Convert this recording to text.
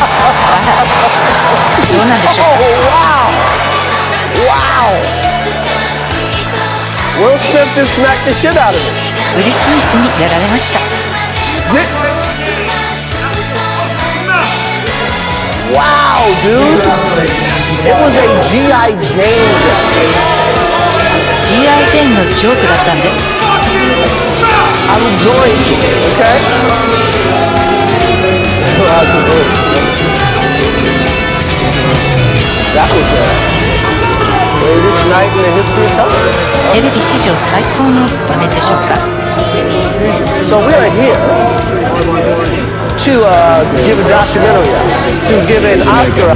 どうなんでしょう Oh, wow! Wow! Will Smith just smacked the shit out of him. かウィル・スミスにやられました Wow, dude! It was a G.I. Jane. GI ジェーンのジョークだったんです I was going to, okay? night in the history of television. So we are here to uh, give a documentary, to give an Oscar.